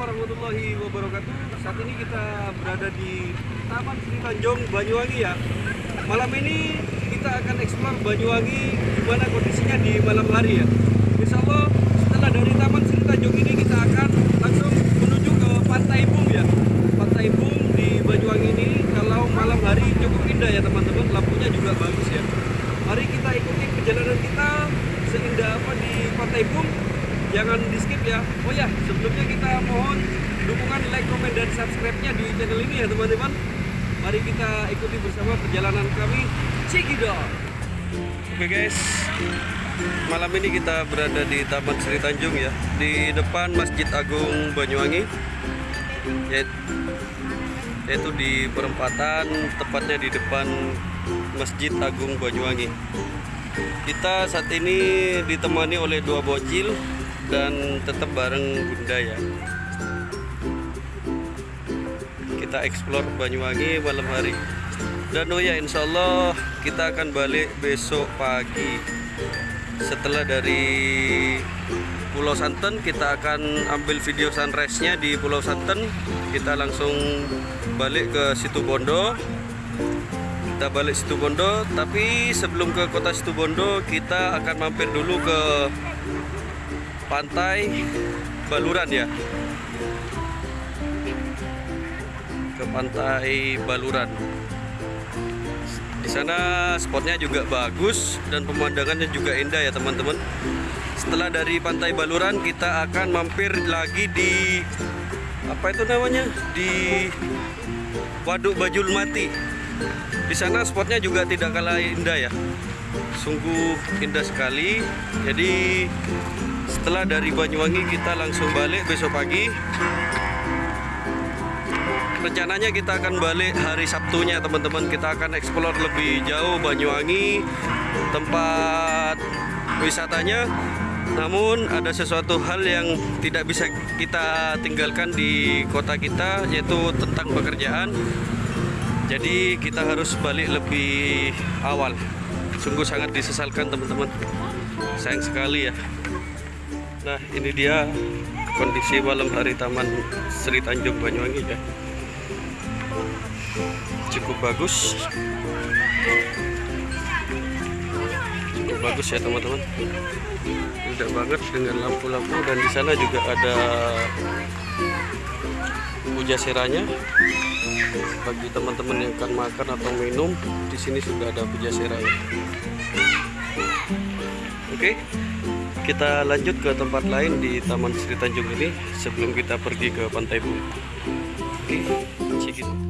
warahmatullahi wabarakatuh. Saat ini kita berada di Taman Sri Tanjung Banyuwangi ya. Malam ini kita akan eksplor Banyuwangi gimana kondisinya di malam hari ya. Insya Allah setelah dari Taman Sri Tanjung ini kita akan langsung menuju ke Pantai Bum ya. Pantai Bum di Banyuwangi ini kalau malam hari cukup indah ya teman-teman. Lampunya juga bagus ya. Mari kita ikuti perjalanan kita seindah apa di Pantai Bum jangan di skip ya oh ya sebelumnya kita mohon dukungan like comment dan subscribe nya di channel ini ya teman-teman mari kita ikuti bersama perjalanan kami Cikidot oke guys malam ini kita berada di Taman Sri Tanjung ya. Di depan Masjid Agung Banyuwangi. Yaitu di perempatan tepatnya di depan Masjid Agung Banyuwangi. Kita saat ini ditemani oleh dua bocil dan tetap bareng bunda ya. Kita explore Banyuwangi malam hari. Dan oh ya insya Allah kita akan balik besok pagi setelah dari Pulau Santen kita akan ambil video sunrise nya di Pulau Santen kita langsung balik ke situ Bondo. Kita balik situ Bondo tapi sebelum ke kota situ Bondo kita akan mampir dulu ke pantai Baluran ya. Ke pantai Baluran di sana spotnya juga bagus dan pemandangannya juga indah ya teman-teman. Setelah dari pantai Baluran kita akan mampir lagi di apa itu namanya? Di Waduk Bajul Mati. Di sana spotnya juga tidak kalah indah ya. Sungguh indah sekali. Jadi setelah dari Banyuwangi kita langsung balik besok pagi rencananya kita akan balik hari Sabtunya teman-teman. Kita akan eksplor lebih jauh Banyuwangi tempat wisatanya. Namun ada sesuatu hal yang tidak bisa kita tinggalkan di kota kita yaitu tentang pekerjaan. Jadi kita harus balik lebih awal. Sungguh sangat disesalkan teman-teman. Sayang sekali ya. Nah ini dia kondisi malam hari Taman Sri Tanjung Banyuwangi ya cukup bagus. Cukup bagus ya teman-teman. Indah banget dengan lampu-lampu dan di sana juga ada puja seranya bagi teman-teman yang akan makan atau minum di sini sudah ada puja seranya oke okay kita lanjut ke tempat lain di Taman Sri Tanjung ini sebelum kita pergi ke Pantai Bu. Oke, cek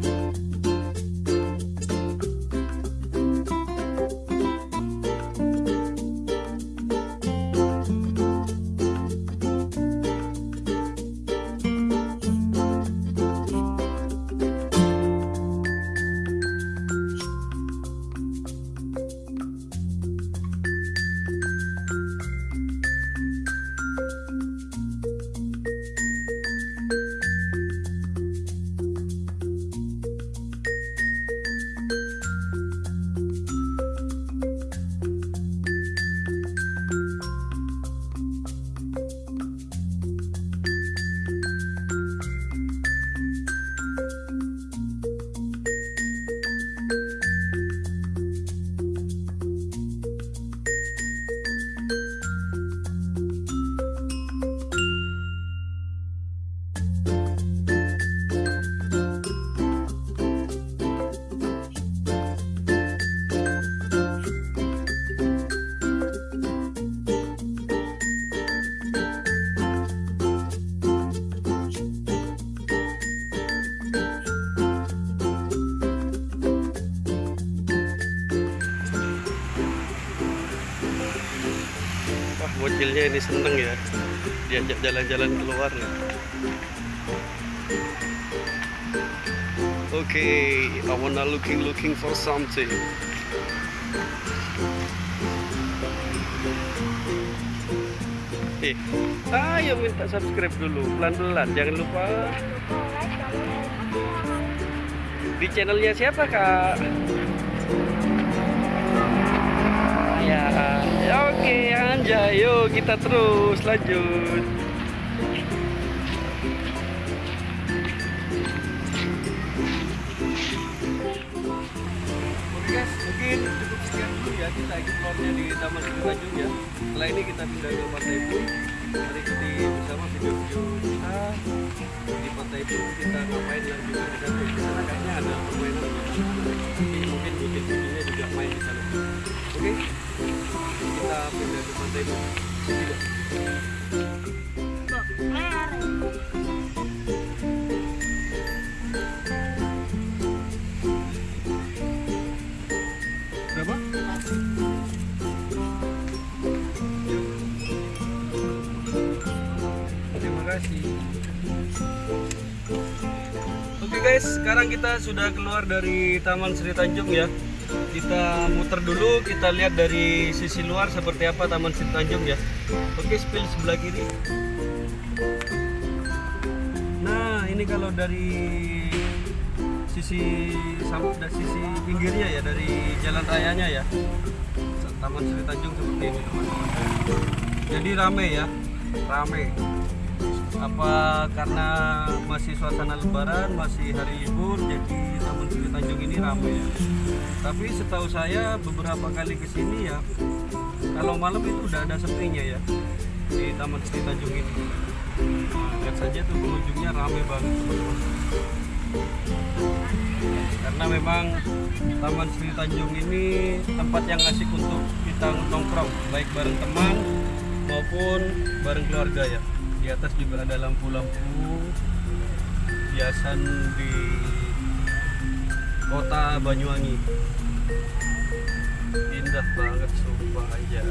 itu. bocilnya ini seneng ya diajak jalan-jalan keluar ya. Oke okay, I wanna looking looking for something. Eh ayo minta subscribe dulu pelan-pelan jangan lupa. Di channelnya siapa kak Iya. ya oke anjay yuk kita terus lanjut. Guys mungkin cukup sekian dulu ya. Kita explore di Taman Sri Tanjung ya. Setelah ini kita pindah ke Pantai Bui mari ikuti bersama video-video kita di Pantai Bum kita ngapain lagi juga di sana di sana? Kayaknya ada permainan Tapi mungkin kucing-kucingnya juga main di sana. Oke kita pindah ke Pantai Bum Sini, Oke guys, sekarang kita sudah keluar dari Taman Sri Tanjung ya. Kita muter dulu, kita lihat dari sisi luar seperti apa Taman Sri Tanjung ya. Oke, spill sebelah kiri. Nah, ini kalau dari sisi dari sisi pinggirnya ya, dari jalan rayanya ya. Taman Sri Tanjung seperti ini teman-teman. Jadi rame ya, rame apa karena masih suasana lebaran masih hari libur jadi Taman Sri Tanjung ini ramai ya tapi setahu saya beberapa kali ke sini ya kalau malam itu udah ada sepinya ya di Taman Sri Tanjung ini. Lihat saja tuh pengunjungnya ramai banget teman-teman. Karena memang Taman Sri Tanjung ini tempat yang asik untuk kita nongkrong baik bareng teman maupun bareng keluarga ya di atas juga ada lampu-lampu hiasan di kota Banyuwangi. Indah banget sumpah aja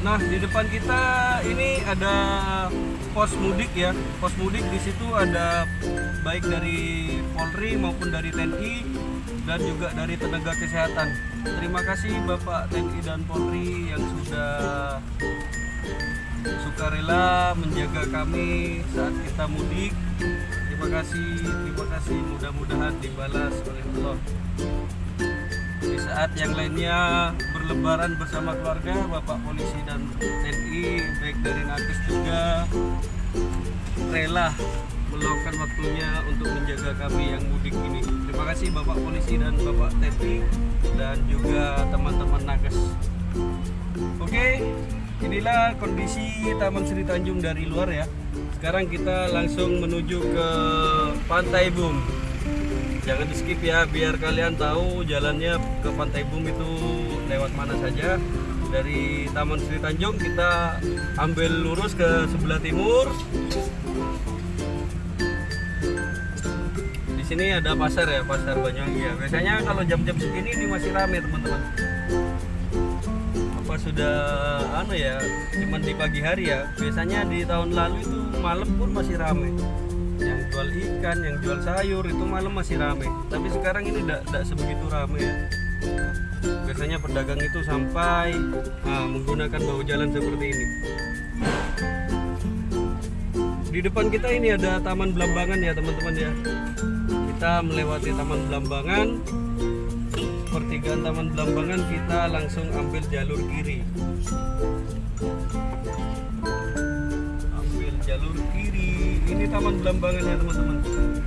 Nah, di depan kita ini ada pos mudik ya. Pos mudik di situ ada baik dari Polri maupun dari TNI dan juga dari tenaga kesehatan. Terima kasih Bapak TNI dan Polri yang sudah sukarela menjaga kami saat kita mudik. Terima kasih, terima kasih. Mudah-mudahan dibalas oleh Allah di saat yang lainnya berlebaran bersama keluarga Bapak polisi dan TNI baik dari Nakes juga rela meluangkan waktunya untuk menjaga kami yang mudik ini. Terima kasih Bapak polisi dan Bapak TNI dan juga teman-teman Nakes. Oke inilah kondisi Taman Sri Tanjung dari luar ya. Sekarang kita langsung menuju ke Pantai Bum. Jangan di skip ya biar kalian tahu jalannya ke Pantai Bum itu lewat mana saja. Dari Taman Sri Tanjung kita ambil lurus ke sebelah timur. Di sini ada pasar ya pasar Banyuwangi ya. Biasanya kalau jam-jam segini ini masih rame teman-teman. Apa sudah anu ya cuman di pagi hari ya. Biasanya di tahun lalu itu malam pun masih rame. Yang jual ikan, yang jual sayur itu malam masih rame. Tapi sekarang ini tidak sebegitu rame. ya. Biasanya pedagang itu sampai nah, menggunakan bahu jalan seperti ini. Di depan kita ini ada Taman Belambangan ya teman-teman ya. Kita melewati Taman Belambangan. Pertigaan Taman Belambangan kita langsung ambil jalur kiri. Ambil jalur kiri ini taman belambangan ya teman-teman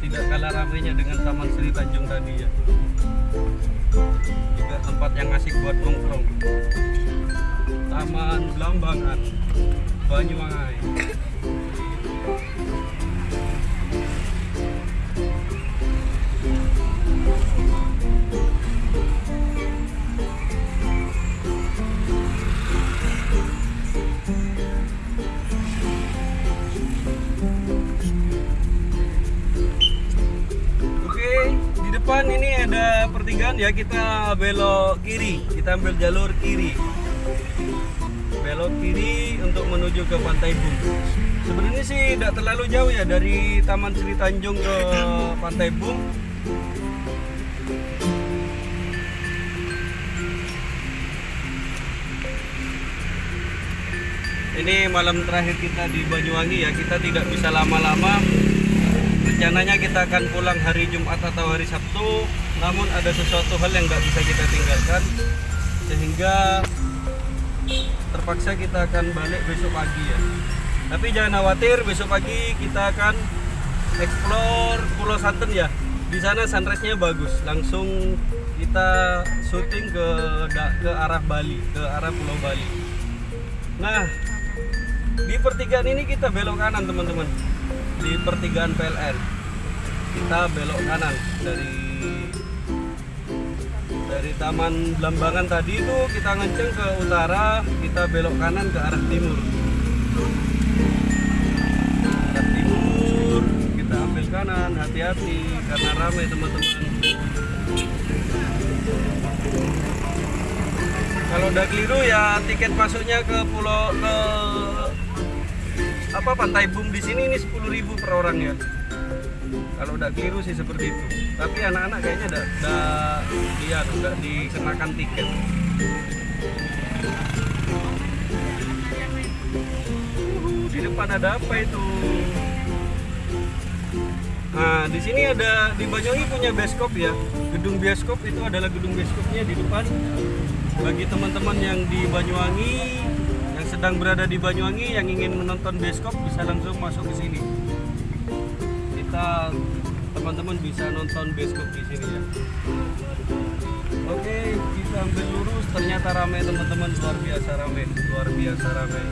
tidak kalah ramainya dengan taman Sri Tanjung tadi ya juga tempat yang asik buat nongkrong. Taman belambangan Banyuwangi pertigaan ya, kita belok kiri, kita ambil jalur kiri. Belok kiri untuk menuju ke Pantai Bum. Sebenarnya sih tidak terlalu jauh ya dari Taman Sri Tanjung ke Pantai Bum. ini malam terakhir kita di Banyuwangi ya. Kita tidak bisa lama-lama. Rencananya kita akan pulang hari Jumat atau hari Sabtu. Namun ada sesuatu hal yang nggak bisa kita tinggalkan. Sehingga terpaksa kita akan balik besok pagi ya. Tapi jangan khawatir, besok pagi kita akan explore Pulau Santen ya. Di sana sunrise-nya bagus. Langsung kita syuting ke ke arah Bali, ke arah Pulau Bali. Nah, di pertigaan ini kita belok kanan teman-teman. Di pertigaan PLN. Kita belok kanan dari dari Taman Blambangan tadi itu kita ngenceng ke utara, kita belok kanan ke arah timur. Arah timur, kita ambil kanan, hati-hati karena ramai teman-teman. Kalau udah keliru ya tiket masuknya ke pulau ke apa Pantai Bum di sini ini 10.000 per orang ya. Kalau udah keliru sih seperti itu. Tapi anak-anak kayaknya udah udah dia udah dikenakan tiket. Uhuh, di depan ada apa itu? Nah, di sini ada di Banyuwangi punya bioskop ya. Gedung bioskop itu adalah gedung bioskopnya di depan. Bagi teman-teman yang di Banyuwangi yang sedang berada di Banyuwangi yang ingin menonton bioskop bisa langsung masuk ke sini. Kita teman-teman bisa nonton bioskop di sini ya. Oke, kita ambil lurus. Ternyata ramai teman-teman, luar biasa ramai, luar biasa ramai.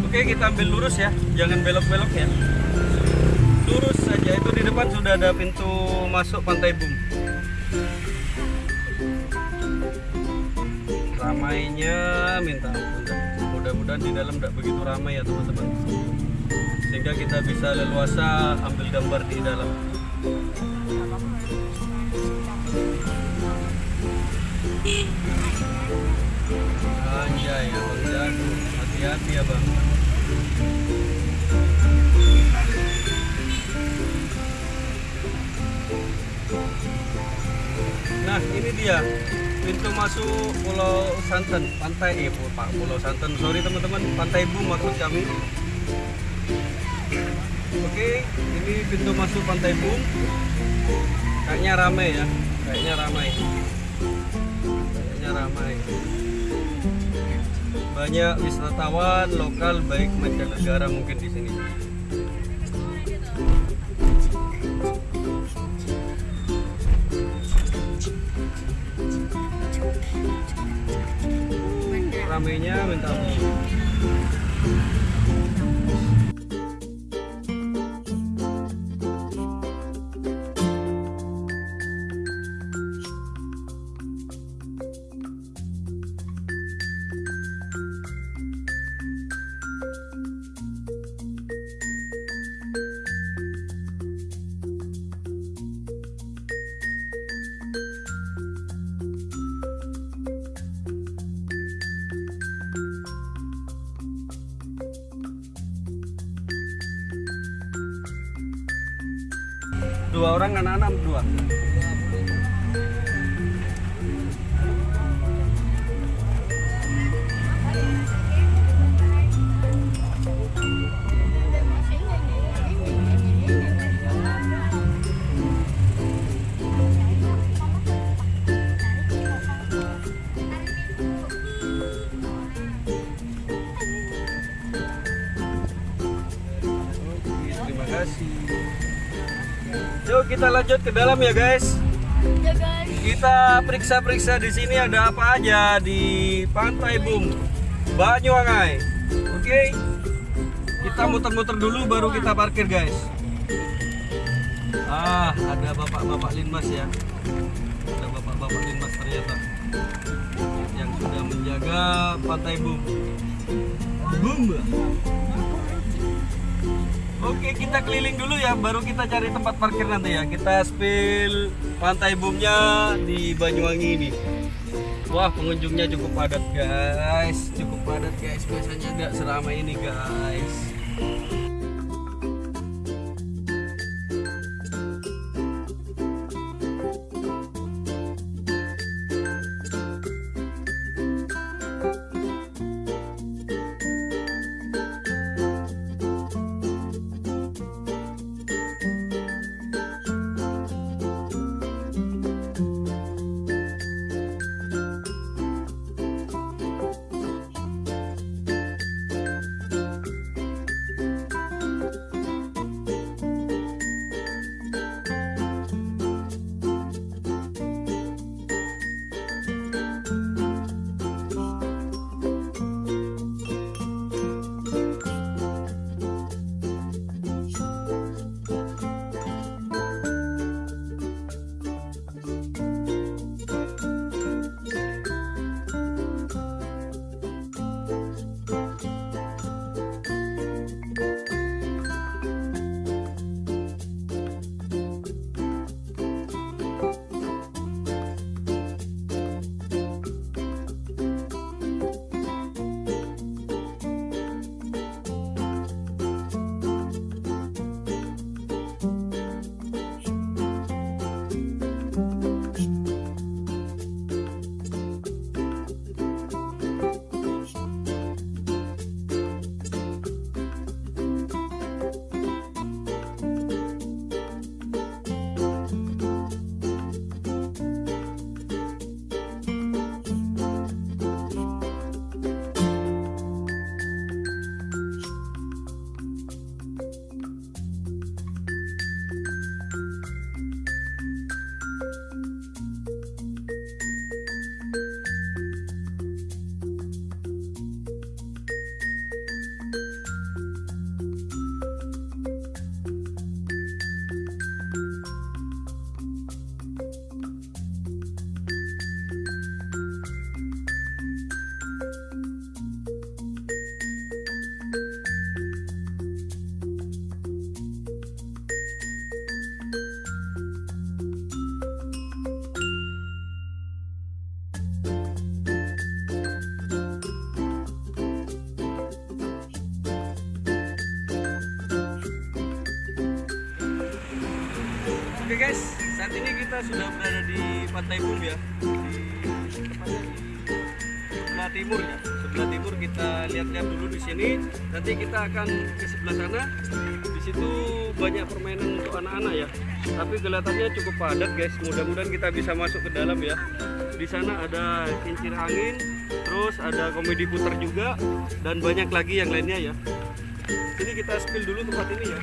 Oke, kita ambil lurus ya, jangan belok-belok ya. Lurus saja. Itu di depan sudah ada pintu masuk Pantai Bum. Ramainya minta mudah-mudahan di dalam tidak begitu ramai ya teman-teman. Sehingga kita bisa leluasa ambil gambar di dalam. Anjay abang jago hati-hati ya bang masuk Pulau Santen, pantai eh Pak Pulau Santen. Sorry teman-teman, Pantai Bum maksud kami. Oke, ini pintu masuk Pantai Bum. Kayaknya ramai ya, kayaknya ramai. Kayaknya ramai. Banyak wisatawan lokal baik mancanegara mungkin ramenya minta ampun. Dua orang anak-anak dua lanjut ke dalam ya guys. Ya guys. Kita periksa-periksa di sini ada apa aja di Pantai Bum, Banyuwangi. Oke. Kita muter-muter dulu baru kita parkir guys. Ah, ada bapak-bapak linmas ya. Ada bapak-bapak linmas ternyata yang sudah menjaga Pantai Bum. Bum. Oke, kita keliling dulu ya, baru kita cari tempat parkir nanti ya. Kita spill pantai bumnya di Banyuwangi ini. Wah, pengunjungnya cukup padat, guys. Cukup padat, guys. Biasanya nggak seramai ini, guys. Oke guys, saat ini kita sudah berada di Pantai Bum ya. Di tepatnya di sebelah timur ya. Sebelah timur kita lihat-lihat dulu di sini. Nanti kita akan ke sebelah sana. Di situ banyak permainan untuk anak-anak ya. Tapi kelihatannya cukup padat guys. Mudah-mudahan kita bisa masuk ke dalam ya. Di sana ada kincir angin, terus ada komedi putar juga dan banyak lagi yang lainnya ya. Ini kita spill dulu tempat ini ya.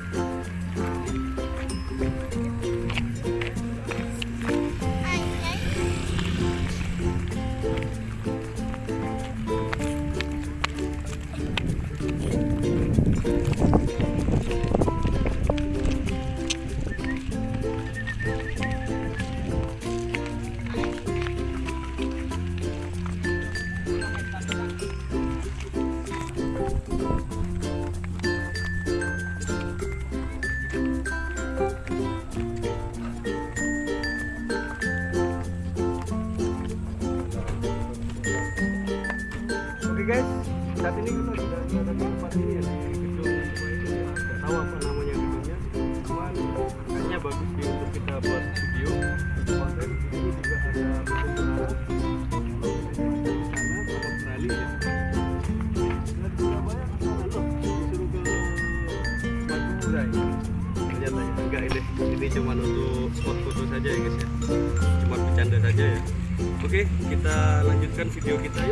Video kita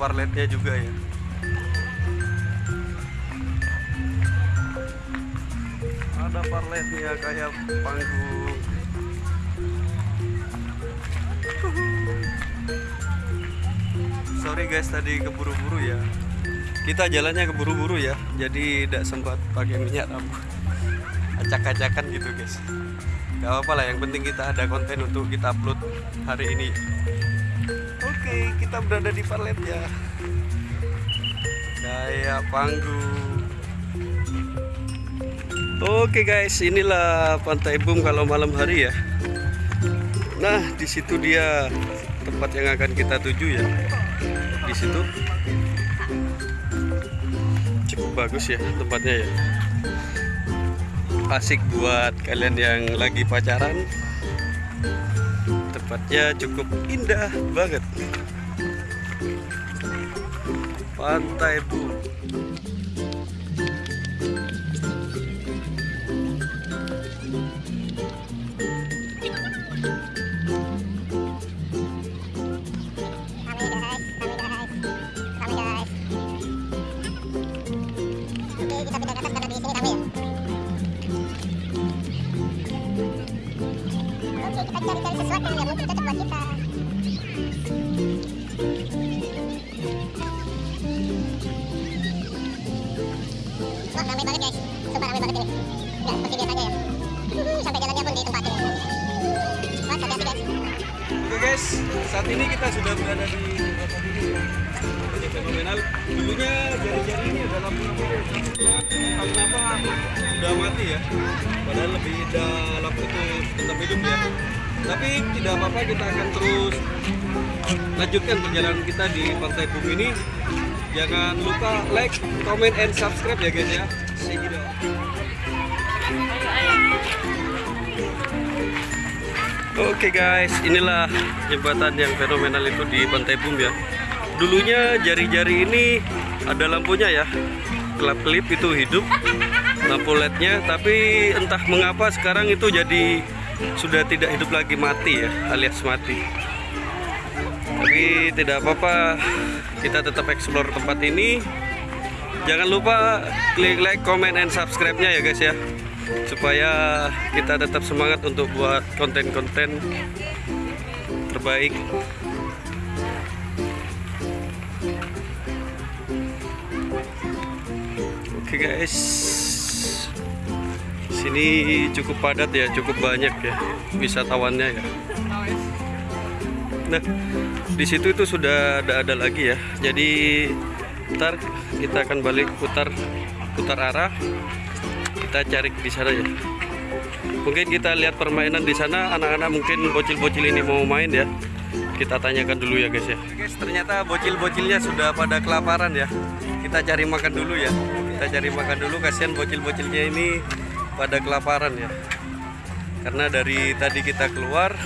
parletnya juga ya. Ada parletnya kayak panggung. sorry guys tadi keburu-buru ya kita jalannya keburu-buru ya jadi tidak sempat pakai minyak rambut acak-acakan gitu guys gak apa-apa lah yang penting kita ada konten untuk kita upload hari ini oke kita berada di Parlet ya. Kayak panggung. Oke guys inilah pantai Bum kalau malam hari ya. Nah di situ dia tempat yang akan kita tuju ya. Di situ. Cukup bagus ya tempatnya ya. Asik buat kalian yang lagi pacaran tempatnya cukup indah banget. Pantai bu comment, and subscribe ya guys ya. See later. Oke guys, inilah jembatan yang fenomenal itu di Pantai Bum ya. Dulunya jari-jari ini ada lampunya ya. Kelap-kelip itu hidup lampu LED-nya, tapi entah mengapa sekarang itu jadi sudah tidak hidup lagi mati ya alias mati tapi tidak apa-apa kita tetap explore tempat ini jangan lupa klik like comment and subscribe nya ya guys ya. Supaya kita tetap semangat untuk buat konten-konten terbaik. Oke guys. Sini cukup padat ya cukup banyak ya wisatawannya ya. Nah di situ itu sudah ada ada lagi ya. Jadi ntar kita akan balik putar putar arah. Kita cari di sana ya. Mungkin kita lihat permainan di sana anak-anak mungkin bocil-bocil ini mau main ya. Kita tanyakan dulu ya guys ya. Guys ternyata bocil-bocilnya sudah pada kelaparan ya. Kita cari makan dulu ya. Kita cari makan dulu kasihan bocil-bocilnya ini pada kelaparan ya. Karena dari tadi kita keluar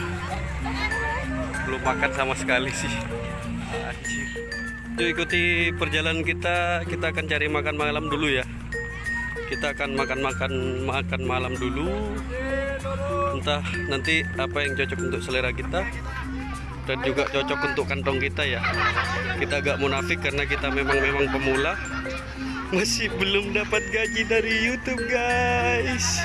belum makan sama sekali sih. Anjir. Yuk ikuti perjalanan kita kita akan cari makan malam dulu ya. Kita akan makan-makan makan malam dulu. Entah nanti apa yang cocok untuk selera kita dan juga cocok untuk kantong kita ya. Kita agak munafik karena kita memang memang pemula. Masih belum dapat gaji dari YouTube guys.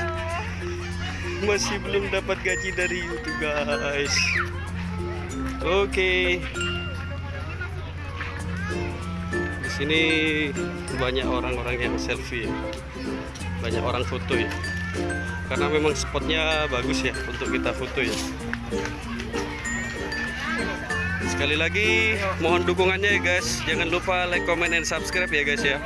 Masih belum dapat gaji dari YouTube guys. Oke. di sini banyak orang-orang yang selfie ya. banyak orang foto ya. Karena memang spotnya bagus ya untuk kita foto ya. Sekali lagi mohon dukungannya ya guys. Jangan lupa like comment and subscribe ya guys ya.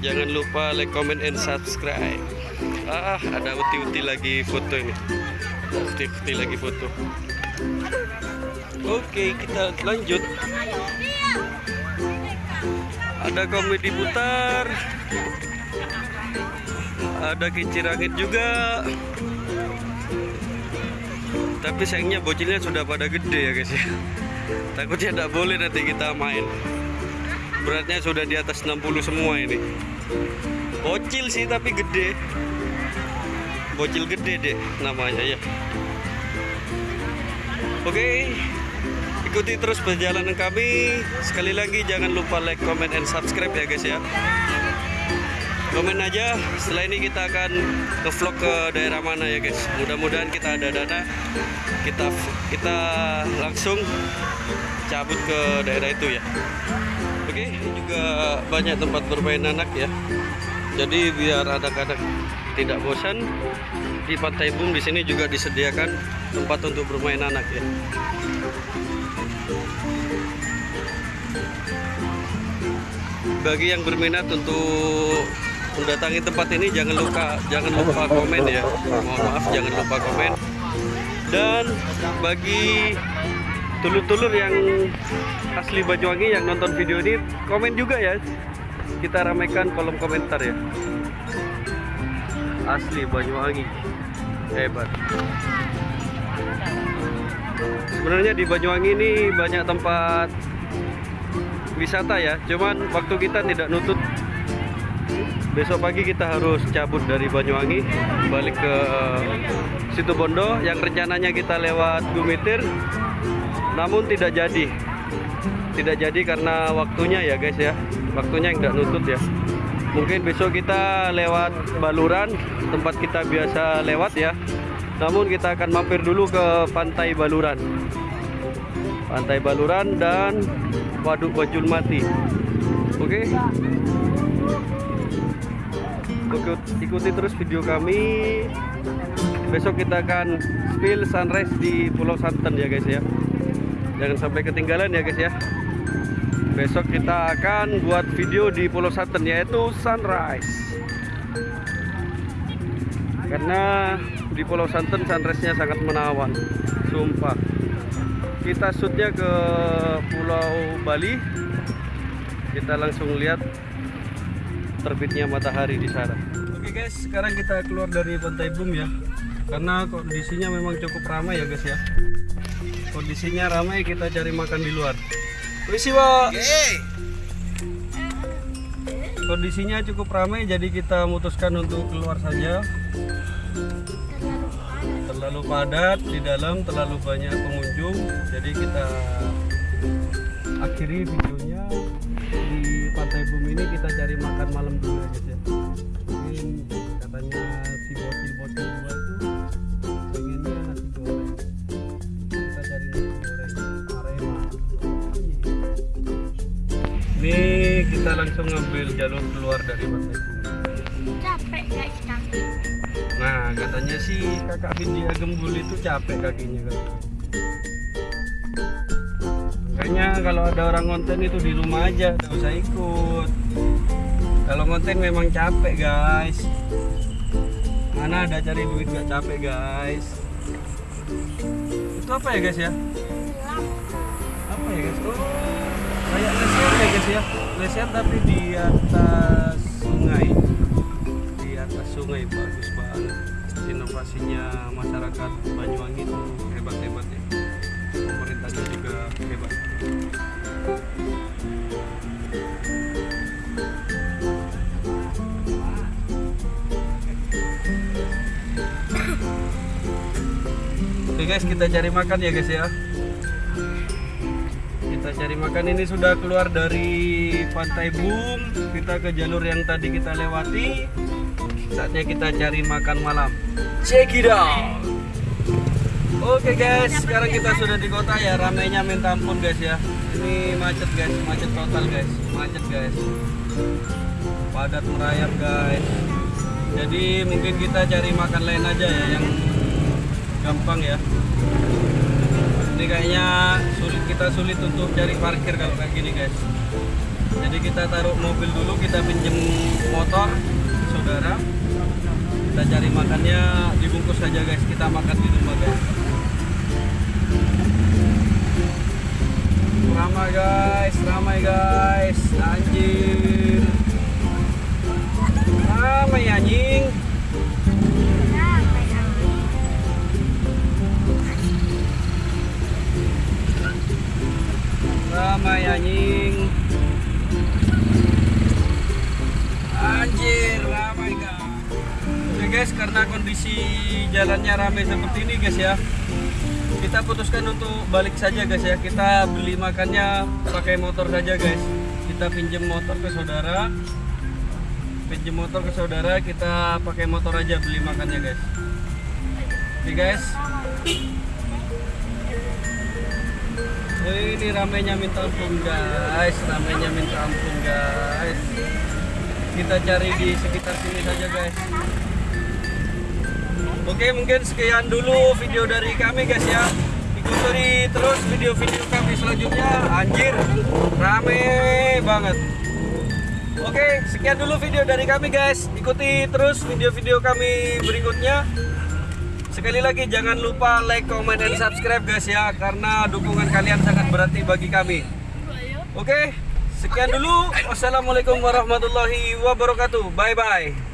Jangan lupa like comment and subscribe. Ah ada uti-uti lagi foto ini uti-uti lagi foto oke kita lanjut. Ada komedi putar. Ada kincir angin juga. Tapi sayangnya bocilnya sudah pada gede ya guys ya. Takutnya tidak boleh nanti kita main. Beratnya sudah di atas 60 semua ini. Bocil sih tapi gede. Bocil gede deh namanya ya. Oke ikuti terus perjalanan kami. Sekali lagi jangan lupa like comment and subscribe ya guys ya. Komen aja. Setelah ini kita akan ke vlog ke daerah mana ya guys. Mudah-mudahan kita ada dana. Kita kita langsung cabut ke daerah itu ya. Oke ini juga banyak tempat bermain anak ya. Jadi biar anak-anak tidak bosan di Pantai Bum di sini juga disediakan tempat untuk bermain anak ya bagi yang berminat untuk mendatangi tempat ini jangan lupa jangan lupa komen ya. Mohon maaf jangan lupa komen. Dan bagi tulur-tulur yang asli Banyuwangi yang nonton video ini komen juga ya. Kita ramaikan kolom komentar ya. Asli Banyuwangi. Hebat. Sebenarnya di Banyuwangi ini banyak tempat wisata ya. Cuman waktu kita tidak nutut besok pagi kita harus cabut dari Banyuwangi balik ke situ Bondo yang rencananya kita lewat Gumitir. Namun tidak jadi. Tidak jadi karena waktunya ya guys ya. Waktunya yang tidak nutut ya. Mungkin besok kita lewat Baluran tempat kita biasa lewat ya. Namun kita akan mampir dulu ke pantai Baluran. Pantai Baluran dan Waduk Bajul Mati. Oke? Ikut, ikuti terus video kami. Besok kita akan spill sunrise di Pulau Santen ya guys ya. Jangan sampai ketinggalan ya guys ya. Besok kita akan buat video di Pulau Santen yaitu sunrise. Karena di Pulau Santen sunrise-nya sangat menawan sumpah kita shootnya ke Pulau Bali. Kita langsung lihat terbitnya matahari di sana. Oke guys sekarang kita keluar dari pantai Bum ya. Karena kondisinya memang cukup ramai ya guys ya. Kondisinya ramai kita cari makan di luar. Wisi wa kondisinya cukup ramai jadi kita memutuskan untuk keluar saja. Terlalu padat di dalam terlalu banyak pengunjung jadi kita akhiri videonya. Di pantai bumi ini kita cari makan malam dulu ya guys ya mungkin katanya si bocil-bocil dua itu pengennya nasi goreng. Kita cari nasi goreng arema. Ini kita langsung ngambil jalur keluar dari pantai bumi. Capek guys kaki Nah, katanya sih kakak Hindia Gembul itu capek kakinya kan. Makanya kalau ada orang konten itu di rumah aja, nggak usah ikut. Kalau konten memang capek guys. Mana ada cari duit gak capek guys. Itu apa ya guys ya? Apa ya guys? Oh, kayak lesian ya guys ya. Lesian tapi di atas sungai di atas sungai bagus banget inovasinya masyarakat Banyuwangi itu hebat hebat ya pemerintahnya juga hebat Oke guys kita cari makan ya guys ya. Kita cari makan. Ini sudah keluar dari pantai Bum kita ke jalur yang tadi kita lewati. Saatnya kita cari makan malam. Check it out oke guys sekarang kita sudah di kota ya. Ramainya minta ampun guys ya. Ini macet guys. Macet total guys. Macet guys. Padat merayap guys. Jadi mungkin kita cari makan lain aja ya yang gampang ya. Ini kayaknya sulit kita sulit untuk cari parkir kalau kayak gini guys. Jadi kita taruh mobil dulu kita pinjem motor saudara. Kita cari makannya dibungkus saja guys. Kita makan di rumah guys ramai guys. Ramai guys. Anjir ramai anjing. Ramai anjing. Anjir ramai guys. Oke guys karena kondisi jalannya ramai seperti ini guys ya kita putuskan untuk balik saja guys ya. Kita beli makannya pakai motor saja guys. Kita pinjem motor ke saudara. Pinjem motor ke saudara kita pakai motor aja beli makannya guys. Oke guys. Ini ramenya minta ampun guys, ramenya minta ampun guys. Kita cari di sekitar sini saja guys. Oke, mungkin sekian dulu video dari kami guys ya. Ikuti terus video-video kami selanjutnya. Anjir, rame banget. Oke, sekian dulu video dari kami guys. Ikuti terus video-video kami berikutnya. Sekali lagi jangan lupa like, comment, dan subscribe guys ya Karena dukungan kalian sangat berarti bagi kami Oke, sekian dulu Wassalamualaikum warahmatullahi wabarakatuh Bye-bye